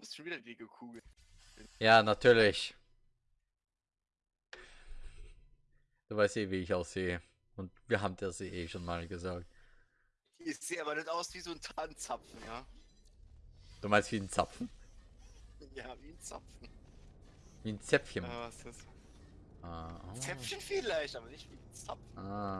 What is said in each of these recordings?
bist schon wieder die Kugel. Ja, natürlich. Du weißt eh, wie ich aussehe. Und wir haben das eh schon mal gesagt. Ich sehe aber nicht aus wie so ein Tannenzapfen, ja? Du meinst wie ein Zapfen? Ja, wie ein Zapfen. Wie ein Zäpfchen. Ja, was ist das? Ah, oh. Zäpfchen vielleicht, aber nicht wie ein Zapfen. Ah.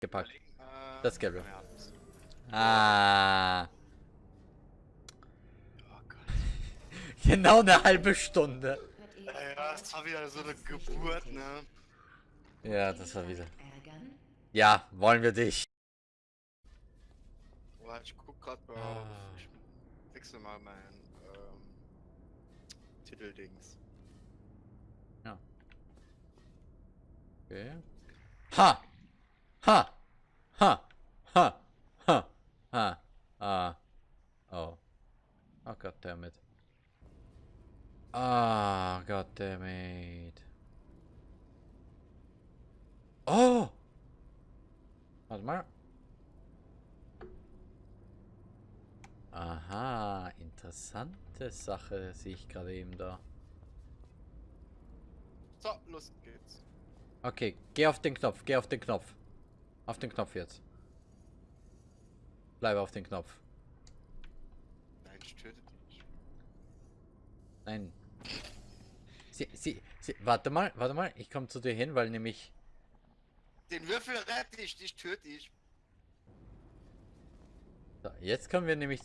Gepackt. Äh, Das ja, das- Ah. Oh Gott. Genau eine halbe Stunde. Ja, ja, das war wieder so eine Geburt, ne? Ja, das war wieder. ärgern? Ja, wollen wir dich. Boah, ich guck grad mal Ah. auf. Ich wechsle mal mein ähm, Titeldings. Okay. Ha! Ha! Ha! Ha! Ha! Ha! Ah. Oh. Oh, goddammit. Ah, goddammit. Oh! Warte mal. Aha, interessante Sache sehe ich gerade eben da. So, los geht's. Okay, geh auf den Knopf, geh auf den Knopf. Auf den Knopf jetzt. Bleib auf den Knopf. Nein, ich töte dich. Nein. Sie, sie, sie, warte mal, warte mal, ich komme zu dir hin, weil nämlich... Den Würfel rette ich, dich töte ich. So, jetzt können wir nämlich...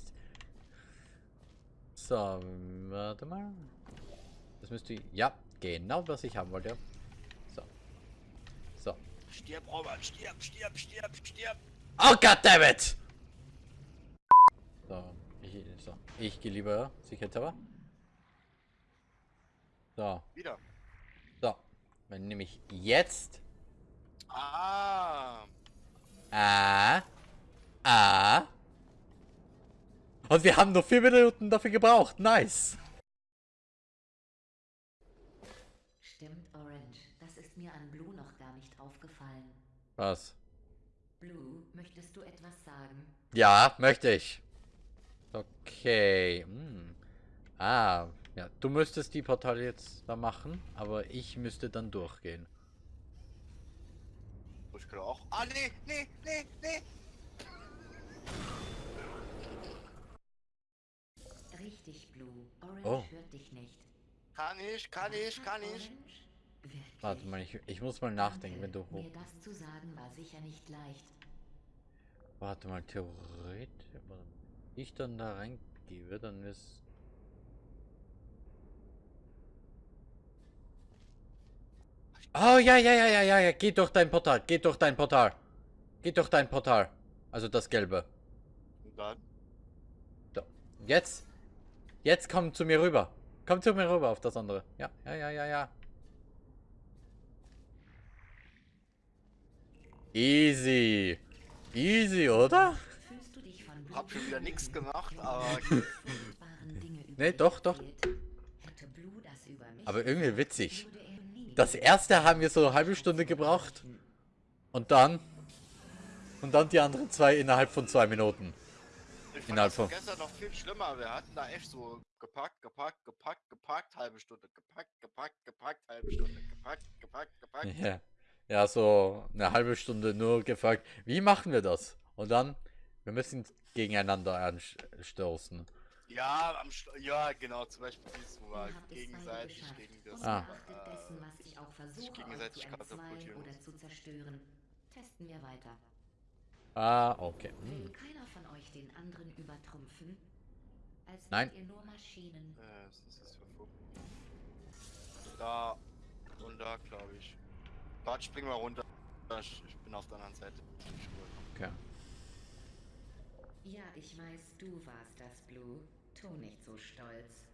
So, warte mal. Das müsste... Ja, genau, was ich haben wollte. Stirb, Robert, stirb, stirb, stirb, stirb. Oh, goddammit! So, ich, so, ich gehe lieber sicherheitshalber. So, Wieder. so. Wenn nämlich jetzt... Ah. Ah. Ah. Und wir haben nur vier Minuten dafür gebraucht. Nice. Stimmt, Orange. Das ist mir an Blue noch gar nicht aufgefallen. Was? Blue, möchtest du etwas sagen? Ja, möchte ich. Okay. Hm. Ah, ja. Du müsstest die Portale jetzt da machen, aber ich müsste dann durchgehen. Ich kann auch. Ah, nee, nee, nee, nee. Richtig, Blue. Orange Oh. hört dich nicht. Kann ich, kann ich, kann ich. Warte mal, ich, ich muss mal nachdenken, wenn du hoch... Mir das zu sagen war sicher nicht leicht. Warte mal, theoretisch... wenn Ich dann da reingebe, dann ist... Oh, ja, ja, ja, ja, ja, ja, geh durch dein Portal, geh durch dein Portal. Geh durch dein Portal. Also das gelbe. Und dann? Da. Jetzt. Jetzt komm zu mir rüber. Komm zu mir rüber auf das andere. Ja, ja, ja, ja, ja. Easy. Easy, oder? Hab schon wieder beschrieben? gemacht, aber- Nee, doch, doch. Aber irgendwie witzig. Das erste haben wir so eine halbe Stunde gebraucht. Und dann. Und dann die anderen zwei innerhalb von zwei Minuten. Ich fand Innerhalb das von- gestern noch viel schlimmer. Wir hatten da echt so gepackt, gepackt, gepackt, gepackt, halbe Stunde, gepackt, gepackt, gepackt, halbe Stunde, gepackt, gepackt, gepackt. Ja. Ja, so eine halbe Stunde nur gefragt, wie machen wir das? Und dann, wir müssen gegeneinander anstoßen. Ja, am Schlu ja, genau, zum Beispiel dieses, beide gegenseitig gegen das. Ah. Dessen, was ich auch versuche, euch gegenseitig zu katapultieren oder zu zerstören, testen wir weiter. Ah, okay. Will Hm. keiner von euch den anderen übertrumpfen? Als Nein. ihr nur Maschinen. Äh, was ist das für Fug? Da und da, glaube ich. Warte, spring mal runter. Ich, bin auf der anderen Seite. Okay. Ja, ich weiß, du warst das, Blue. Tu nicht so stolz.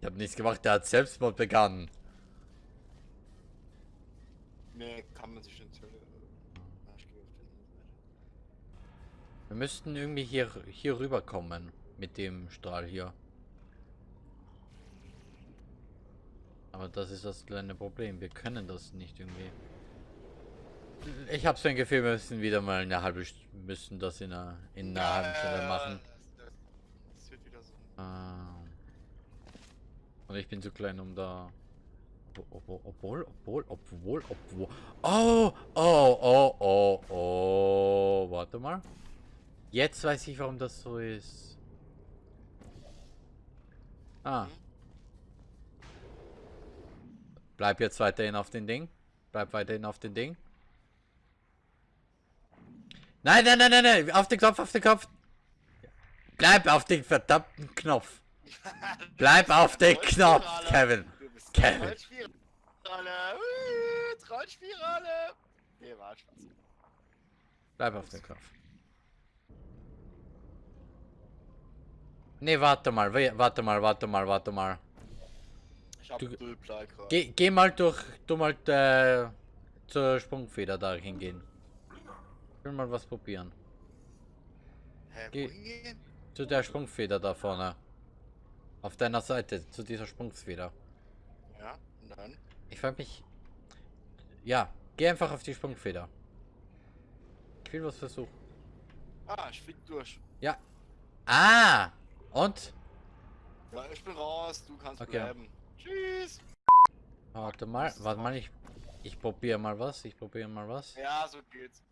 Ich habe nichts gemacht, der hat Selbstmord begangen. Nee, kann man sich nicht. äh, ja, Ich gehe auf die andere Seite. Wir müssten irgendwie hier, hier rüberkommen. Mit dem Strahl hier. Aber das ist das kleine Problem. Wir können das nicht irgendwie. Ich habe so ein Gefühl, wir müssen wieder mal eine halbe St müssen das in einer, in einer halben Stunde machen. Das, wird wieder so. Ah. Und ich bin zu klein, um da. Obwohl, obwohl, obwohl, obwohl, obwohl. Oh, oh, oh, oh, oh. Warte mal. Jetzt weiß ich, warum das so ist. Ah. Bleib jetzt weiterhin auf den Ding. Bleib weiterhin auf den Ding. Nein, nein, nein, nein, nein. Auf den Knopf, auf den Knopf. Bleib auf den verdammten Knopf. Bleib auf den Knopf, Kevin. Kevin. Trollspirale. Trollspirale. Nee, war Spaß. Bleib auf den Knopf. Nee, warte mal, warte mal, warte mal, warte mal. Ich hab Du- gerade. Geh, geh mal durch, du mal äh, zur Sprungfeder da hingehen. Ich will mal was probieren. Hä, geh-? Zu der Sprungfeder da vorne. Auf deiner Seite, zu dieser Sprungfeder. Ja, dann? Ich frag mich. Ja, geh einfach auf die Sprungfeder. Ich will was versuchen. Ah, ich flieg durch. Ja. Ah! Und? Ja, ich bin raus, du kannst Okay. bleiben. Tschüss. Warte mal, warte mal, ich. Ich probiere mal was, ich probiere mal was. Ja, so geht's.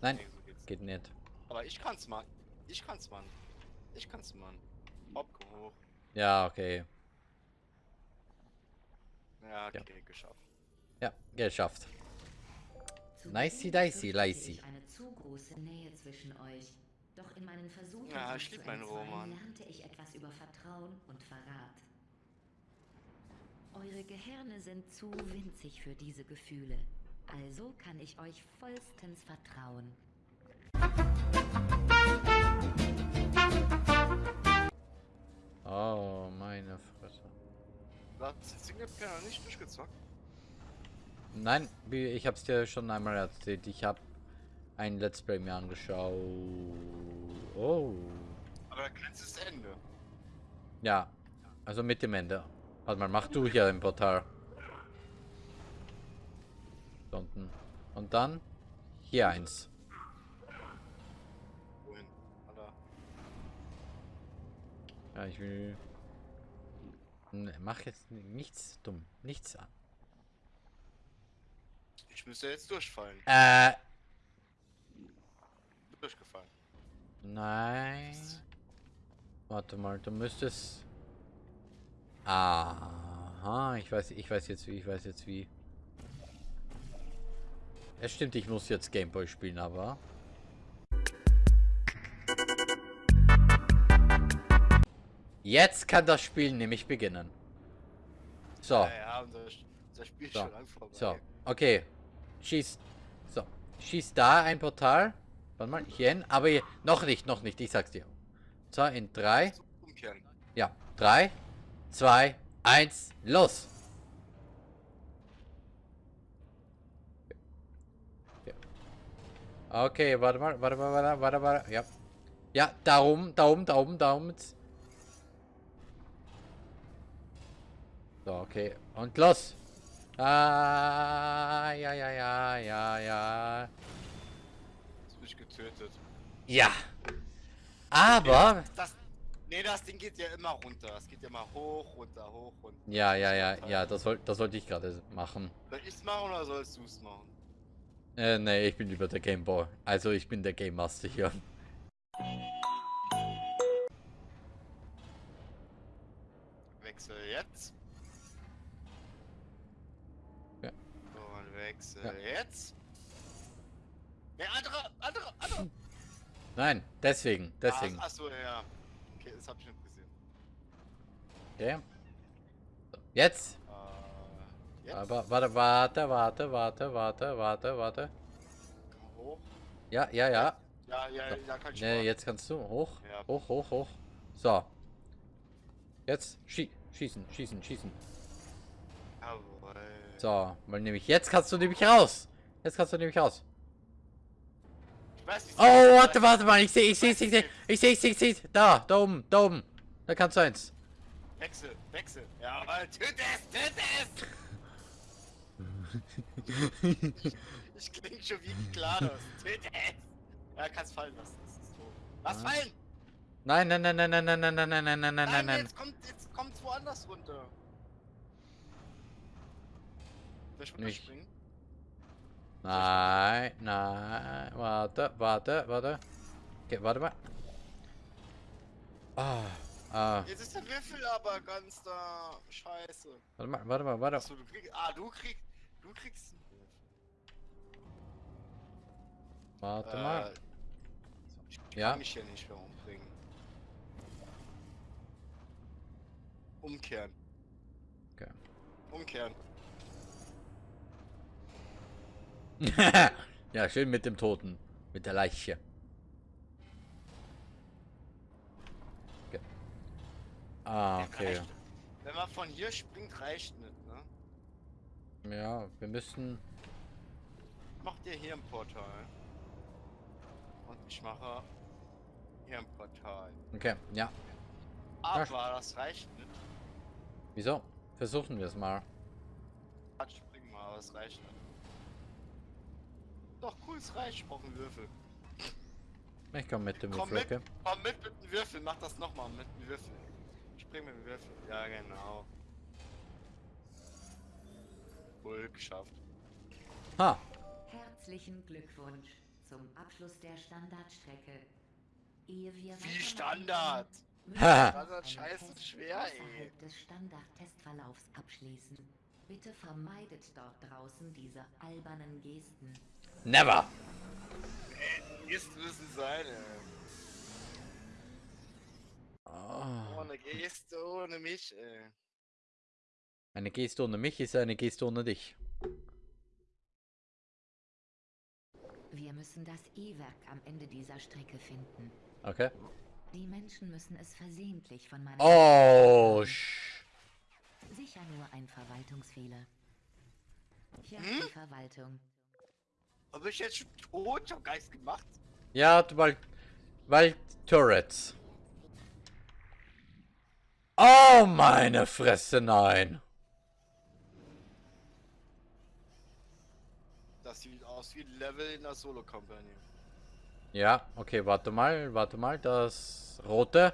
Nein, Nee, so geht's. geht nicht. Aber ich kann's, Mann. Ich kann's, Mann. Ich kann's, Mann. Hopp, komm hoch. Ja, okay. Ja, okay, geschafft. Ja, geschafft. Zu Nicey dicey, ich eine zu große Nähe zwischen euch. Doch in meinen Versuchen, Ja, ich zu meinen Roman. lernte ich etwas über Vertrauen und Verrat. Eure Gehirne sind zu winzig für diese Gefühle. Also kann ich euch vollstens vertrauen. Oh, meine Fresse. Hast den Singleplayer noch nicht durchgezockt? Nein, ich hab's dir schon einmal erzählt. Ich hab ein Let's Play mir angeschaut. Oh. Aber das Ende. Ja, also mit dem Ende. Warte mal, mach du hier im Portal. Unten. Und dann hier eins. Wohin? Alter. Ja, ich will. Ne, mach jetzt nichts dumm. Nichts an. Ich müsste jetzt durchfallen. Äh, Durchgefallen. nein. Warte mal, du müsstest... Aha, ich weiß, ich weiß jetzt wie, ich weiß jetzt wie. Es stimmt, ich muss jetzt Gameboy spielen, aber... Jetzt kann das Spiel nämlich beginnen. So. Ja, ja, unser, unser Spiel So, schon lang vorbei. So, okay. Schieß. So. Schieß da ein Portal. Warte mal, hier hin. Aber hier, noch nicht, noch nicht. Ich sag's dir. So, in drei. Umkehren. Ja. Drei, zwei, eins, los! Okay, warte mal, warte mal, warte, warte, warte. Ja. Ja, da oben, da oben, da oben, da oben. So, okay. Und los! Ah, ja, ja, ja, ja, ja. Jetzt bin ich getötet. Ja. Aber. Das, nee, das Ding geht ja immer runter. Es geht ja immer hoch, runter, hoch, runter. Ja, ja, ja, ja, das, soll, das sollte ich gerade machen. Soll ich's machen oder sollst du's machen? Äh, nee, ich bin lieber der Gameboy. Also ich bin der Game Master hier. Wechsel jetzt. Ja. Und wechsel Ja. jetzt. Ne, andere, andere, andere. Nein, deswegen, deswegen. Ah, achso, ja. Okay, das hab ich nicht gesehen. Okay. Jetzt. Äh, jetzt. Aber warte, warte, warte, warte, warte, warte, warte. Hoch. Ja, ja, ja. Ja, ja, ja, kann ich Nee, machen. jetzt kannst du. Hoch. Ja. Hoch, hoch, hoch. So. Jetzt schie schießen, schießen, schießen. Jawohl. So, weil nämlich jetzt kannst du nämlich raus. Jetzt kannst du nämlich raus. Ich. Oh, warte, warte mal. Ich sehe, ich sehe, ich sehe, ich sehe, ich sehe, ich sehe. Da, da oben, da oben. Da kannst du eins. Wechsel, wechsel. Jawohl, töte es, töte es. ich klinge schon wie GLaDOS. Töte es. Ja, kannst fallen lassen. Das ist so. Lass Ah. fallen. Nein, nein, nein, nein, nein, nein, nein, nein, nein, nein, nein, nein, nein. Jetzt kommt, jetzt kommt's woanders runter. Soll ich Nicht. runterspringen? Nein, nein, warte, warte, warte. Okay, warte mal. Ah, ah, Jetzt ist der Würfel aber ganz da. Scheiße. warte mal, warte mal, warte. Achso, du kriegst. Ah, du kriegst. Du kriegst. Warte mal. Äh, ich Ja. kann mich hier nicht mehr umbringen. Umkehren. Okay. Umkehren. Ja, schön mit dem Toten. Mit der Leiche. Okay. Ah, okay. Wenn man von hier springt, reicht nicht, ne? Ja, wir müssen. Mach dir hier ein Portal. Und ich mache hier ein Portal. Okay, ja. Aber Ja. das reicht nicht. Wieso? Versuchen wir es mal. Springen mal, aber es reicht nicht. Doch cool, es reicht. Ich brauche einen Würfel. Ich komme mit dem Komm Würfel, mit, okay? komm mit mit dem Würfel, mach das nochmal mit dem Würfel. Spring mit dem Würfel. Ja, genau. Wohl geschafft. Ha! Herzlichen Glückwunsch zum Abschluss der Standardstrecke. Ehe wir Wie Standard. Standard scheiße schwer, ey. des Standard-Testverlaufs abschließen. Bitte vermeidet dort draußen diese albernen Gesten. Never! Gest müssen sein, ey. Oh. Ohne Geste, ohne mich, ey. Eine Geste ohne mich ist eine Geste ohne dich. Wir müssen das E-Werk am Ende dieser Strecke finden. Okay. Die Menschen müssen es versehentlich von meiner Oh, sch Sicher nur ein Verwaltungsfehler. Ja, Hm? die Verwaltung. Aber ich jetzt schon tot? Gar nichts gemacht. Ja, du- weil. Weil Turrets. Oh, meine Fresse, nein. Das sieht aus wie ein Level in der Solo-Company. Ja, okay, warte mal, warte mal, das rote.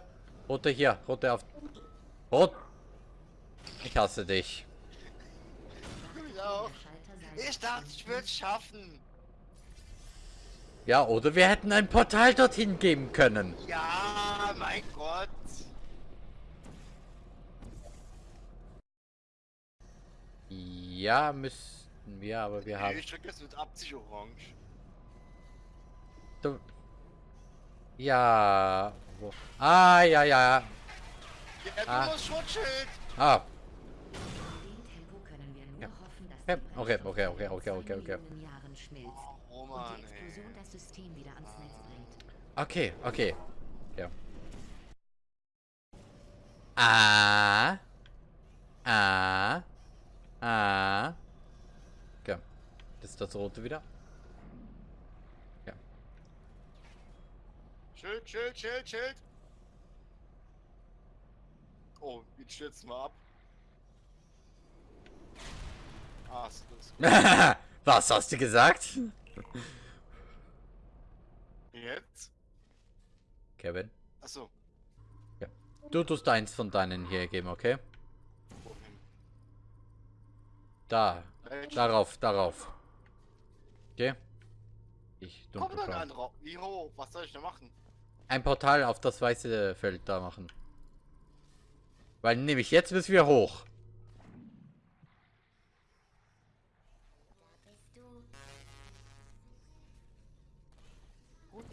Rote hier, rote auf. Rot. Ich hasse dich. Ich dachte, ich würde es schaffen. Ja, oder wir hätten ein Portal dorthin geben können. Ja, mein Gott. Ja, müssten wir, aber wir haben... Ich drück das mit Absicht orange. Du... Ja... Wo? Ah, ja, ja. Ja, du Ah. musst Schutzschild. Ah, Ja. die okay, okay, okay, zwei okay, okay, okay. Und Roman, die Explosion ey. das System wieder ans Netz bringt. okay, okay. Ja. Ah. Ah. Ah. Okay. Das ist das rote wieder. Ja. Schild, Schild, Schild, Schild. Oh, jetzt stürzen wir ab. Ah, ist gut. Was hast du gesagt? Jetzt? Kevin. Achso. Du tust eins von deinen hier geben, okay? Wohin? Da. Welch? Darauf, darauf. Okay? Ich Komm dunkelblau. an drauf. Wie hoch? Was soll ich denn machen? Ein Portal auf das weiße Feld da machen. Weil nämlich jetzt müssen wir hoch.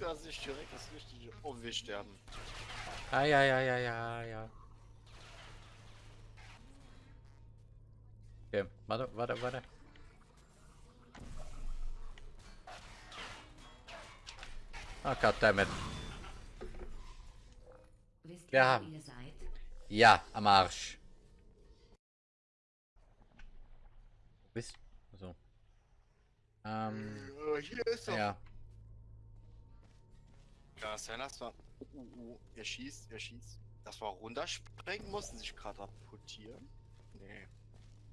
Dass ich direkt das richtige. Oh, wir sterben. Ah, ja, ja, ja, ja, ja. Okay, warte, warte, warte. Ah, goddammit. Wisst Ja. ihr, wo ihr seid? Ja, am Arsch. Bist. So. Ähm. Äh, hier ist doch. Ja. Ja, sein, das war. Uh, uh, uh. Er schießt, er schießt. Das war runterspringen, mussten sich gerade rapportieren. Nee. Nee,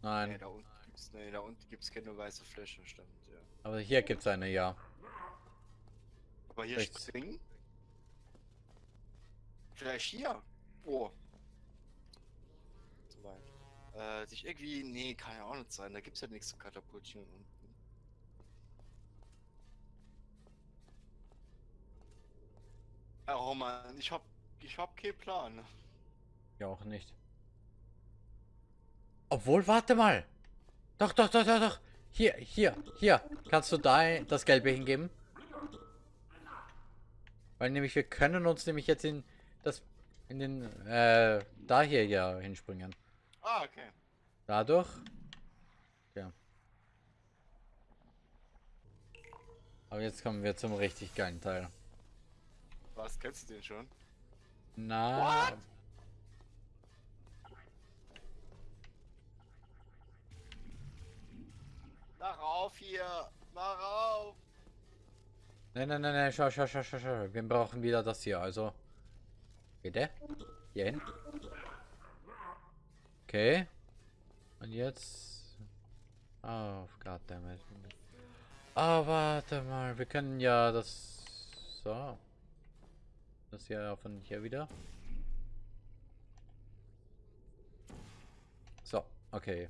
Nein. da unten gibt's. Nee, da unten gibt's keine weiße Fläche, stimmt, ja. Aber hier gibt's eine, ja. Aber hier Rechts. springen? Vielleicht hier? Oh. Zu weit. Äh, sich irgendwie. Nee, kann ja auch nicht sein. Da gibt's ja nichts zu katapultieren unten. Ja, Roman, ich hab. Ich hab keinen Plan. Ja, auch nicht. Obwohl, warte mal. Doch, doch, doch, doch, doch. Hier, hier, hier. Kannst du da das Gelbe hingeben? Weil nämlich wir können uns nämlich jetzt in das in den äh da hier ja hinspringen. Ah, okay. Dadurch. Ja. Aber jetzt kommen wir zum richtig geilen Teil. Was kennst du den schon? Na. What? Mach auf hier! Mach auf! Nein, nein, nein, nein, schau, schau, schau, schau, schau. Wir brauchen wieder das hier, also. Bitte? Hier hin. Okay. Und jetzt. Oh, goddammit. Oh, warte mal. Wir können ja das. So. Das hier von hier wieder. So, okay.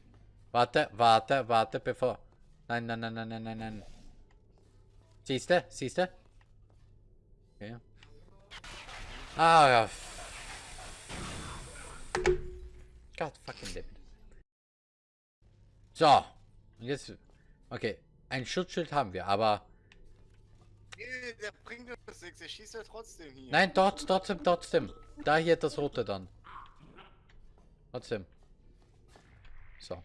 Warte, warte, warte, bevor. Nein, nein, nein, nein, nein, nein, nein. Siehst du? Siehst du? Okay. Ah, ja. God fucking damn. So. Und jetzt. Okay. Ein Schutzschild haben wir, aber. Nee, der bringt uns nichts, der schießt ja trotzdem hier. Nein, dort, trotzdem, trotzdem. Da hier das rote dann. Trotzdem. So.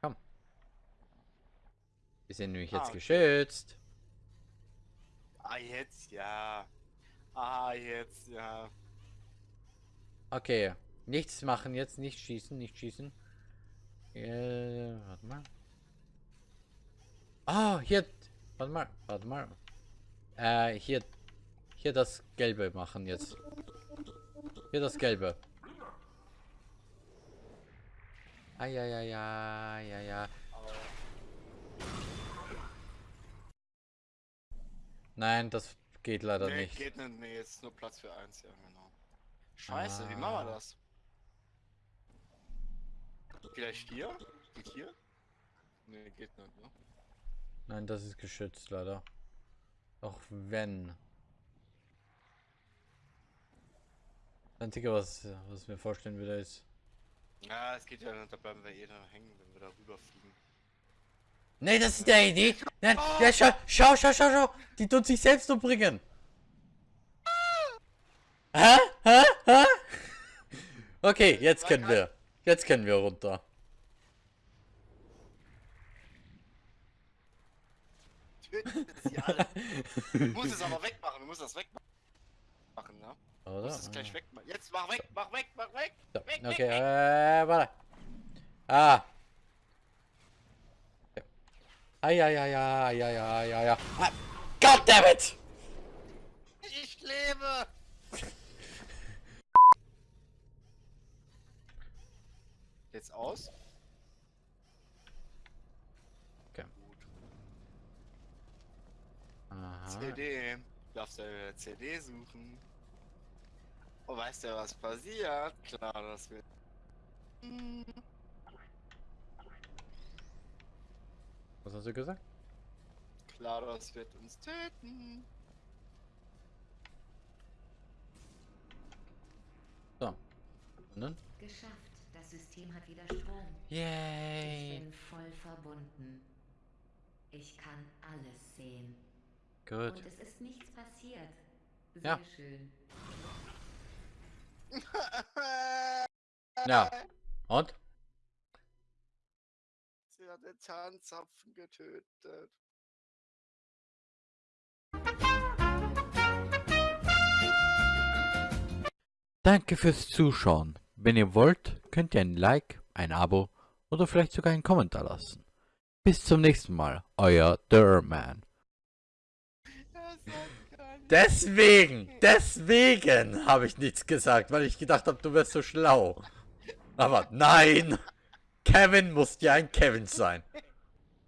Komm. Wir sind nämlich Ah, jetzt okay. geschützt. Ah, jetzt ja. Ah, jetzt ja. Okay. Nichts machen jetzt, nicht schießen, nicht schießen. Äh, warte mal. Ah, hier. Warte mal, warte mal. Äh, hier. Hier das Gelbe machen jetzt. Hier das Gelbe. Ah, ja, ja, ja, ja, ja. Nein, das geht leider nee, nicht. geht nicht. Nee, jetzt ist nur Platz für eins, ja, genau. Scheiße, wie machen wir Ah. das? Vielleicht hier? Geht hier? Nee, geht nicht, ne? Nein, das ist geschützt, leider. Auch wenn. Das Einzige, was, was mir vorstellen würde, ist. Ja, es geht ja da bleiben wir eh da hängen, wenn wir da rüberfliegen. Nee, das ist der Idee. Nein, ja, schau, schau, schau, schau, schau. Die tut sich selbst umbringen. Hä? Hä? Hä? Okay, jetzt können wir. Jetzt können wir runter. Alle. Du musst es aber wegmachen, du musst das wegmachen, ne? Du Oder? musst es gleich wegmachen. Jetzt mach weg, mach weg, mach weg! So, Weg, okay, weg. äh, warte. Ah. Ja. Ai. Ah, Goddammit! Ich lebe! Jetzt aus? Okay. Gut. CD. Darfst du eine CD suchen? Oh, weißt du, was passiert? Klar, das wird. Was hast du gesagt? Klar, das wird uns töten. So. Und dann? Geschafft. Das System hat wieder Strom. Ich Yay. bin voll verbunden. Ich kann alles sehen. Gut. Und es ist nichts passiert. Sehr Ja. schön. Ja. Und? Sie hat den Zahnzapfen getötet. Danke fürs Zuschauen. Wenn ihr wollt, könnt ihr ein Like, ein Abo oder vielleicht sogar einen Kommentar lassen. Bis zum nächsten Mal, euer Derman. Er sagt gar nicht. Deswegen, deswegen habe ich nichts gesagt, weil ich gedacht habe, du wärst so schlau. Aber nein, Kevin muss ja ein Kevin sein.